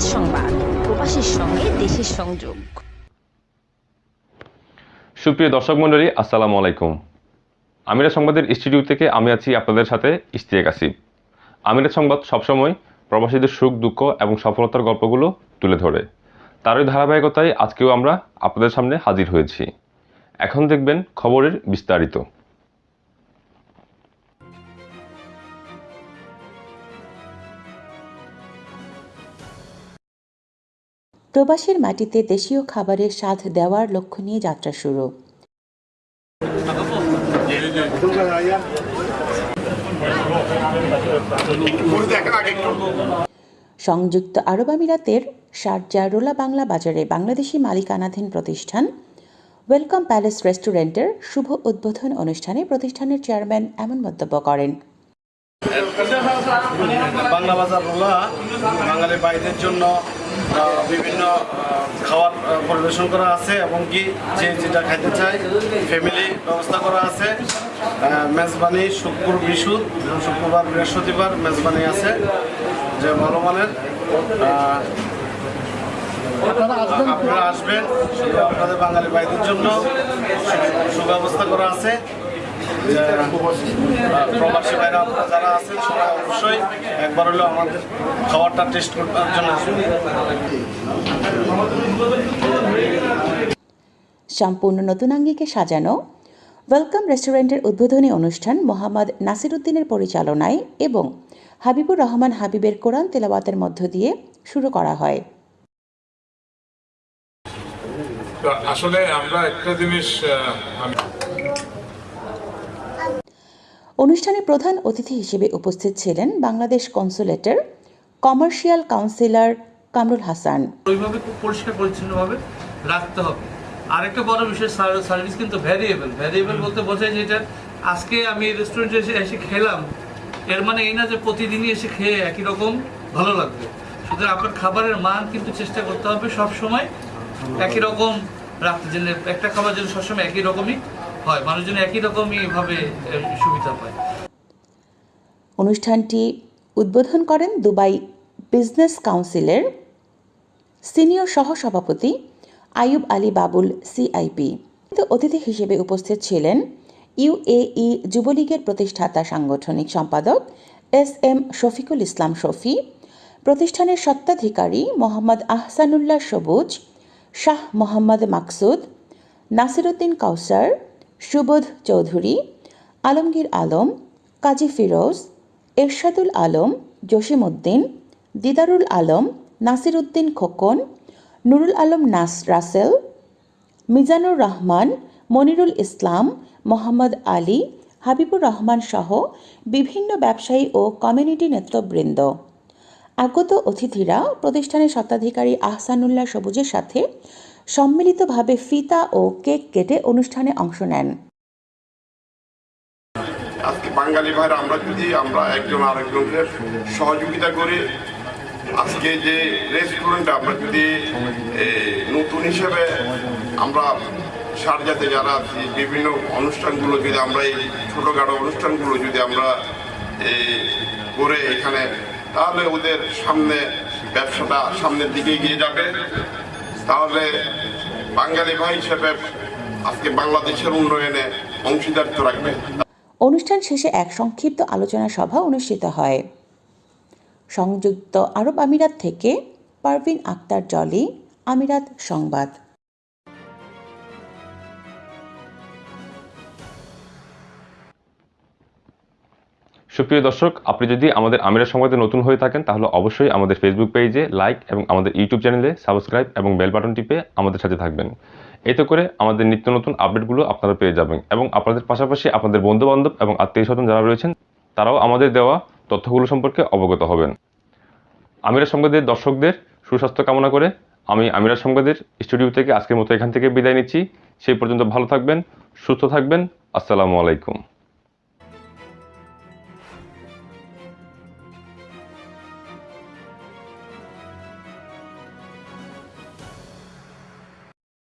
সংবাদ। সঙ্গে দেশের সংযোগ। সুপ্রিয় দর্শক মণ্ডলী, আসসালামু আলাইকুম। আমিরা সংবাদের স্টুডিও থেকে আমি আছি আপনাদের সাথে ইশতিয়াক আসিফ। আমিরা সংবাদ সবসময় প্রবাসীদের সুখ, দুঃখ এবং সফলতার গল্পগুলো তুলে ধরে। তারই ধারাবাহিকতায় আজকেও আমরা আপনাদের সামনে হাজির হয়েছি। এখন দেখবেন খবরের বিস্তারিত। প্রবাসীর মাটিতে দেশীয় খাবারের স্বাদ দেওয়ার লক্ষ্য নিয়ে যাত্রা শুরু। সংযুক্ত আরব আমিরাতের শারজা রোলা বাংলা বাজারে বাংলাদেশি মালিকানাধীন প্রতিষ্ঠান ওয়েলকাম প্যালেস রেস্টুরেন্টের শুভ উদ্বোধন অনুষ্ঠানে প্রতিষ্ঠানের চেয়ারম্যান এমন মন্তব্য করেন। বাংলা বাজার রোলা বাঙালি ভাইদের জন্য বিভিন্ন আহ, পরিবেশন করা আছে এবং কি যে যেটা খাইতে চায় ফ্যামিলি ব্যবস্থা করা আছে। মেজবানি শুক্র বিশুদ শুক্রবার বৃহস্পতিবার মেজবানি আছে যে ভালো মানের আপনারা আসবেন? আপনাদের বাঙালি ভাইদের জন্য সুব্যবস্থা করা আছে। প্রবাসী ভাইরা আপনারা যারা আছেন সবাই অবশ্যই একবার হলেও আমাদের খাবারটা টেস্ট করার জন্য আসবেন সম্পূর্ণ নতুন আঙ্গিকে সাজানো ওয়েলকাম রেস্টুরেন্টের উদ্বোধনী অনুষ্ঠান মোহাম্মদ নাসিরুদ্দিনের পরিচালনায় এবং হাবিবুর রহমান হাবিবের কোরআন তেলাওয়াতের মধ্য দিয়ে শুরু করা হয়। আসলে আমরা একটা জিনিস অনুষ্ঠানে প্রধান অতিথি হিসেবে উপস্থিত ছিলেন বাংলাদেশ কনসুলেটের কমার্শিয়াল কাউন্সিলর কামরুল হাসান। ওইভাবে খুব পরিষ্কার পরিচ্ছন্নভাবে রাখতে হবে। আরেকটা বড় বিষয় সার্ভিস কিন্তু ভ্যারিয়েবল ভ্যারিয়েবল বলতে বোঝায় যে এটা আজকে আমি রেস্টুরেন্টে এসে এসে খেলাম। এর মানে এই না যে প্রতিদিনই এসে খেয়ে একই রকম ভালো লাগবে। সুতরাং আপনার খাবারের মান কিন্তু চেষ্টা করতে হবে সব সময় একই রকম রাখতে। যেন একটা খাবার যেন সবসময় একই রকমই হয় মানুষ যেন একই রকমই ভাবে সুবিধা পায়। অনুষ্ঠানটি উদ্বোধন করেন দুবাই বিজনেস কাউন্সিলের সিনিয়র সহসভাপতি আয়ুব আলী বাবুল, সিআইপি। অতিথি হিসেবে উপস্থিত ছিলেন ইউএই যুবলীগের প্রতিষ্ঠাতা সাংগঠনিক সম্পাদক এস এম শফিকুল ইসলাম শফি, প্রতিষ্ঠানের স্বত্বাধিকারী মোহাম্মদ আহসানুল্লাহ সবুজ, শাহ মোহাম্মদ মাকসুদ, নাসিরুদ্দিন কাউসার সুবোধ চৌধুরী, আলমগীর আলম, কাজী ফিরোজ, এরশাদুল আলম, জসিমউদ্দিন, দিদারুল আলম নাসিরুদ্দিন খোকন, নুরুল আলম নাস রাসেল, মিজানুর রহমান, মনিরুল ইসলাম, মোহাম্মদ আলী, হাবিবুর রহমান সহ বিভিন্ন ব্যবসায়ী ও কমিউনিটি নেতৃবৃন্দ। আগত অতিথিরা প্রতিষ্ঠানের স্বত্বাধিকারী আহসানুল্লাহ সবুজের সাথে সম্মিলিতভাবে ফিতা ও কেক কেটে অনুষ্ঠানে অংশ নেন। আজকে বাঙালি ভাইরা, আমরা যদি আমরা একজন আরেকজনকে সহযোগিতা করি, আজকে যে রেস্টুরেন্ট আমরা যদি নতুন হিসেবে আমরা সারজাতে যারা আছি, বিভিন্ন অনুষ্ঠানগুলো যদি আমরা এই ছোটোখাটো অনুষ্ঠানগুলো যদি আমরা করে এখানে, তাহলে ওদের সামনে ব্যবসাটা সামনের দিকে এগিয়ে যাবে। তাহলে বাঙালি ভাই হিসেবে আজকে বাংলাদেশের উন্নয়নে অংশীদারিত্ব রাখবে। অনুষ্ঠান শেষে এক সংক্ষিপ্ত আলোচনা সভা অনুষ্ঠিত হয়। সংযুক্ত আরব আমিরাত থেকে পারভিন আক্তার জলি, আমিরাত সংবাদ। সুপ্রিয় দর্শক, আপনি যদি আমাদের আমিরাত সংবাদে নতুন হয়ে থাকেন, তাহলে অবশ্যই আমাদের ফেসবুক পেজে লাইক এবং আমাদের ইউটিউব চ্যানেলে সাবস্ক্রাইব এবং বেল বাটন টিপে আমাদের সাথে থাকবেন। এতে করে আমাদের নিত্য নতুন আপডেটগুলো আপনারা পেয়ে যাবেন এবং আপনাদের পাশাপাশি আপনাদের বন্ধুবান্ধব এবং আত্মীয় স্বজন যারা রয়েছেন, তারাও আমাদের দেওয়া তথ্যগুলো সম্পর্কে অবগত হবেন। আমিরাত সংবাদের দর্শকদের সুস্বাস্থ্য কামনা করে আমি আমিরা সংবাদের স্টুডিও থেকে আজকের মতো এখান থেকে বিদায় নিচ্ছি। সেই পর্যন্ত ভালো থাকবেন, সুস্থ থাকবেন। আসসালামু আলাইকুম।